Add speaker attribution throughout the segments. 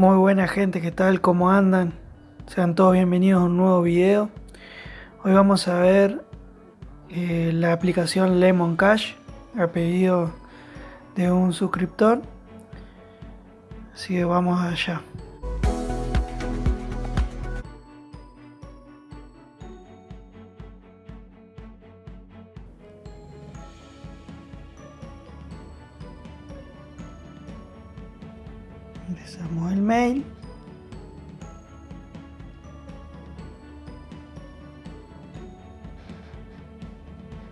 Speaker 1: Muy buena gente, ¿qué tal? ¿Cómo andan? Sean todos bienvenidos a un nuevo video. Hoy vamos a ver eh, la aplicación Lemon Cash a pedido de un suscriptor. Así que vamos allá. Ingresamos el mail.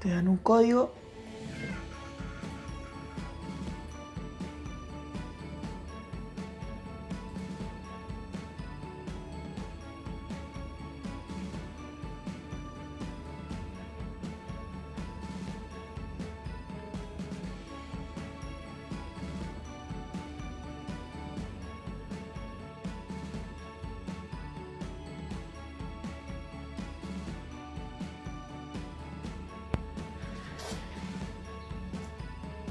Speaker 1: Te dan un código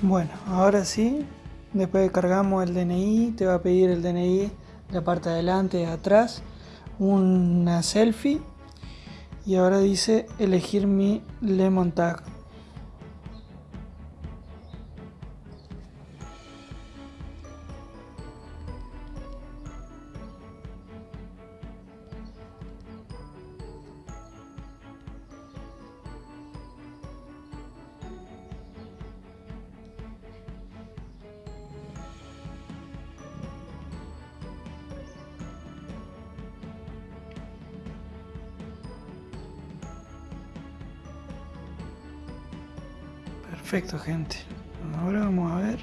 Speaker 1: Bueno, ahora sí, después de cargamos el DNI, te va a pedir el DNI la parte de adelante, de atrás, una selfie y ahora dice elegir mi lemon tag. Perfecto, gente. Ahora vamos a ver.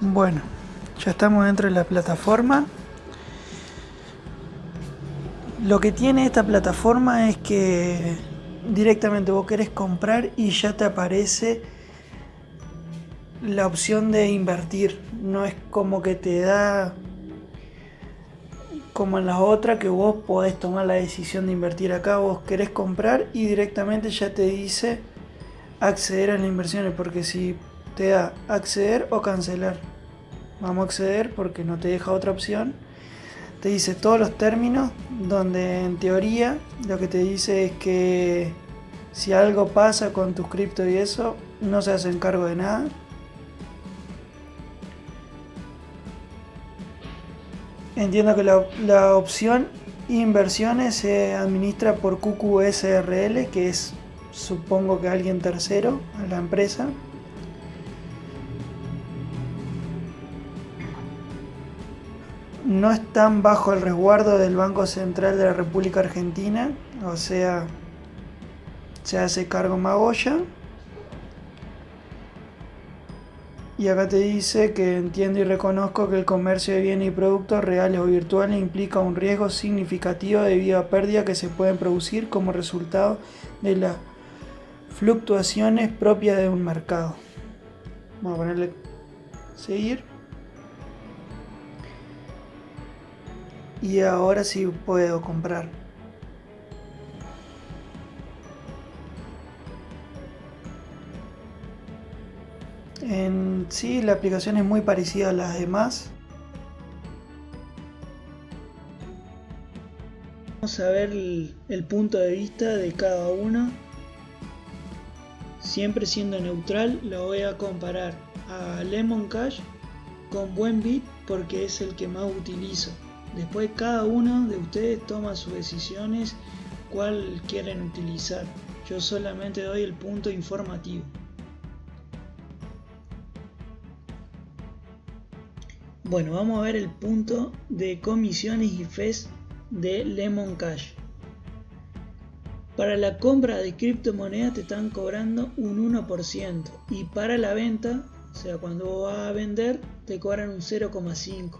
Speaker 1: Bueno, ya estamos dentro de la plataforma. Lo que tiene esta plataforma es que directamente vos querés comprar y ya te aparece la opción de invertir. No es como que te da como en la otra que vos podés tomar la decisión de invertir acá. Vos querés comprar y directamente ya te dice acceder a las inversiones. Porque si te da acceder o cancelar. Vamos a acceder porque no te deja otra opción. Te dice todos los términos donde en teoría lo que te dice es que si algo pasa con tus cripto y eso, no se hacen cargo de nada Entiendo que la, opción inversiones se administra por QQSRL, que es supongo que alguien tercero a la empresa. No están bajo el resguardo del Banco Central de la República Argentina, o sea, se hace cargo Magoya. Y acá te dice que entiendo y reconozco que el comercio de bienes y productos reales o virtuales implica un riesgo significativo debido a pérdidas que se pueden producir como resultado de las fluctuaciones propias de un mercado. Vamos a ponerle seguir. Y ahora sí puedo comprar. En sí, la aplicación es muy parecida a las demás. Vamos a ver el, punto de vista de cada uno. Siempre siendo neutral, lo voy a comparar a Lemon Cash con Buenbit porque es el que más utilizo. Después cada uno de ustedes toma sus decisiones cuál quieren utilizar. Yo solamente doy el punto informativo. Bueno, vamos a ver el punto de comisiones y fees de Lemon Cash. Para la compra de criptomonedas te están cobrando un 1% y para la venta, o sea, cuando vas a vender, te cobran un 0,5%.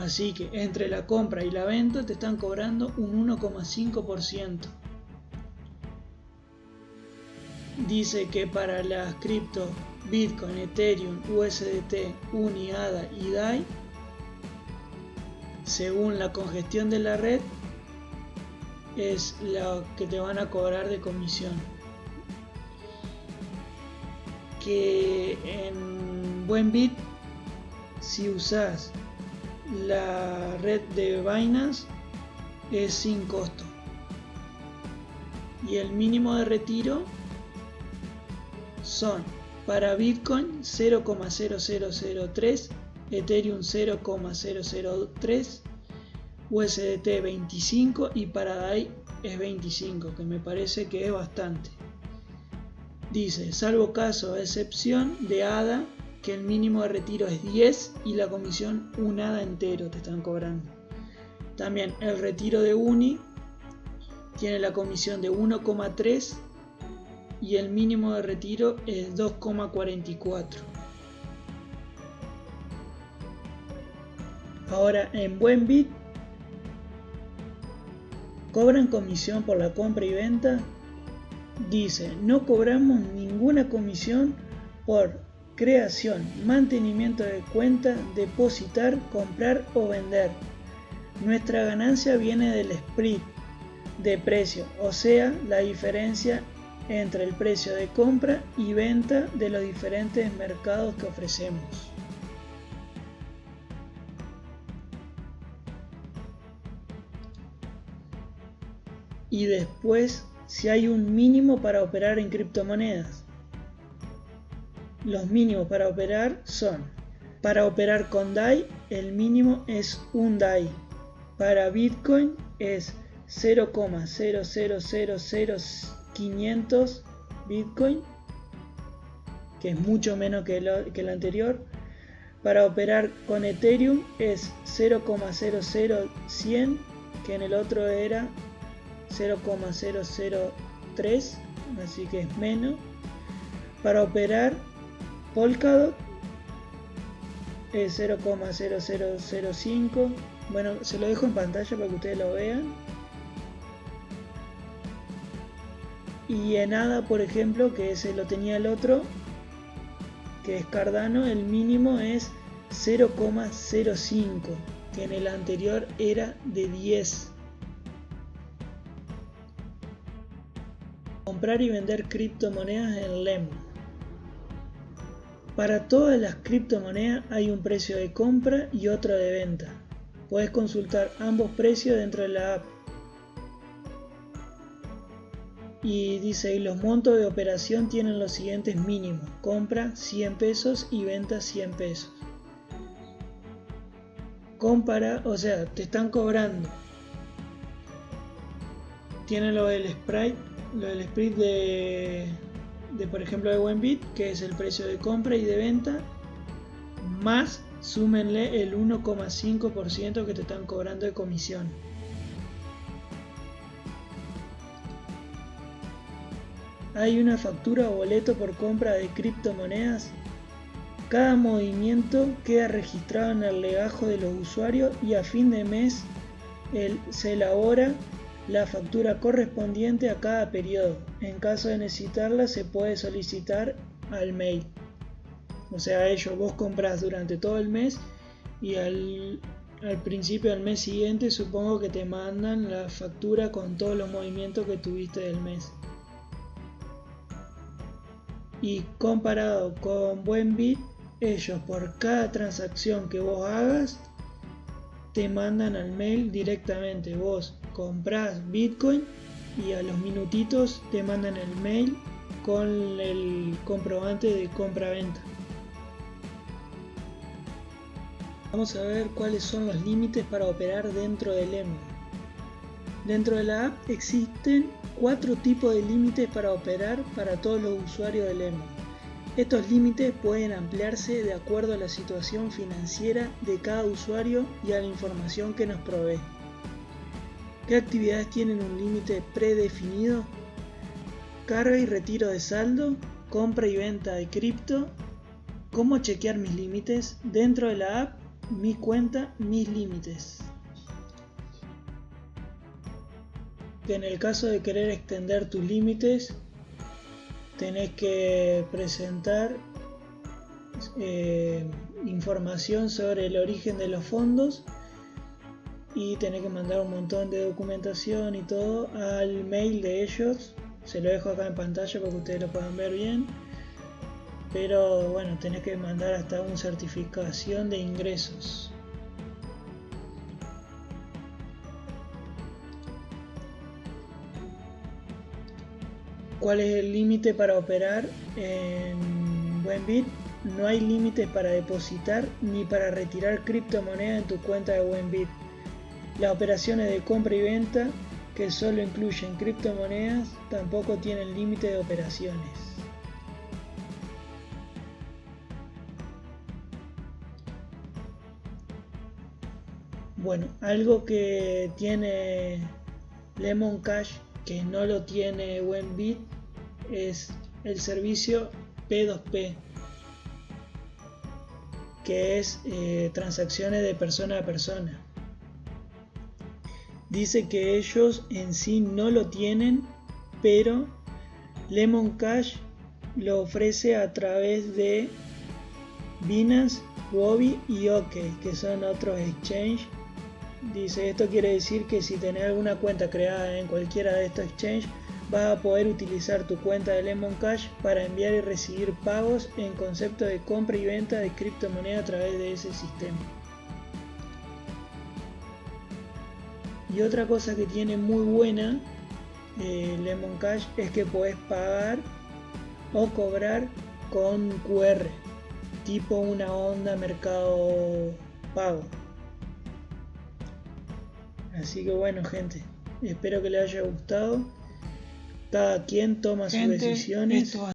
Speaker 1: Así que entre la compra y la venta te están cobrando un 1,5%. Dice que para las cripto Bitcoin, Ethereum, USDT, Uni, ADA y DAI según la congestión de la red es lo que te van a cobrar de comisión. Que en buen bit si usas la red de Binance es sin costo. Y el mínimo de retiro son para Bitcoin 0,0003 Ethereum 0,003 USDT 25 y para DAI es 25 que me parece que es bastante. Dice salvo caso excepción de ADA que el mínimo de retiro es 10 y la comisión un ADA entero te están cobrando. También el retiro de Uni tiene la comisión de 1,3 y el mínimo de retiro es 2,44 Ahora en Buen Bit cobran comisión por la compra y venta. Dice, no cobramos ninguna comisión por creación, mantenimiento de cuenta, depositar, comprar o vender. Nuestra ganancia viene del split de precio, o sea, la diferencia entre el precio de compra y venta de los diferentes mercados que ofrecemos. y después si hay un mínimo para operar en criptomonedas. Los mínimos para operar son, para operar con DAI el mínimo es un DAI, para Bitcoin es 0,0000500 Bitcoin, que es mucho menos que, que el anterior. Para operar con Ethereum es 0,00100, que en el otro era 0,003 así que es menos. Para operar Polkadot es 0,0005 bueno se lo dejo en pantalla para que ustedes lo vean y en ADA por ejemplo que ese lo tenía el otro que es Cardano el mínimo es 0,05 que en el anterior era de 10 comprar y vender criptomonedas en LEM. Para todas las criptomonedas hay un precio de compra y otro de venta. Puedes consultar ambos precios dentro de la app. Y dice, los montos de operación tienen los siguientes mínimos. Compra 100 pesos y venta 100 pesos. Compara, o sea, te están cobrando. Tiene lo del Sprite lo del split de, de por ejemplo de Buenbit, que es el precio de compra y de venta, más súmenle el 1,5% que te están cobrando de comisión. Hay una factura o boleto por compra de criptomonedas. Cada movimiento queda registrado en el legajo de los usuarios y a fin de mes se elabora la factura correspondiente a cada periodo. En caso de necesitarla se puede solicitar al mail. O sea, ellos vos compras durante todo el mes y al, principio del mes siguiente supongo que te mandan la factura con todos los movimientos que tuviste del mes. Y comparado con Buenbit, ellos por cada transacción que vos hagas te mandan al mail directamente. Vos compras Bitcoin y a los minutitos te mandan el mail con el comprobante de compra-venta. Vamos a ver cuáles son los límites para operar dentro del EMO. Dentro de la app existen cuatro tipos de límites para operar para todos los usuarios del EMO. Estos límites pueden ampliarse de acuerdo a la situación financiera de cada usuario y a la información que nos provee. ¿Qué actividades tienen un límite predefinido? Carga y retiro de saldo, compra y venta de cripto, cómo chequear mis límites dentro de la app, mi cuenta, mis límites. En el caso de querer extender tus límites, tenés que presentar eh, información sobre el origen de los fondos y tenés que mandar un montón de documentación y todo al mail de ellos. Se lo dejo acá en pantalla para que ustedes lo puedan ver bien. Pero bueno, tenés que mandar hasta una certificación de ingresos. ¿Cuál es el límite para operar en Buenbit? No hay límites para depositar ni para retirar criptomonedas en tu cuenta de Buenbit. Las operaciones de compra y venta que solo incluyen criptomonedas tampoco tienen límite de operaciones. Bueno, algo que tiene Lemon Cash que no lo tiene Buenbit es el servicio P2P que es eh, transacciones de persona a persona. Dice que ellos en sí no lo tienen pero Lemon Cash lo ofrece a través de Binance, Huobi y OK que son otros exchanges Dice, esto quiere decir que si tenés alguna cuenta creada en cualquiera de estos exchanges, vas a poder utilizar tu cuenta de Lemon Cash para enviar y recibir pagos en concepto de compra y venta de criptomonedas a través de ese sistema. Y otra cosa que tiene muy buena eh, Lemon Cash es que puedes pagar o cobrar con QR, tipo una onda mercado pago. Así que bueno, gente, espero que les haya gustado. Cada quien toma sus decisiones.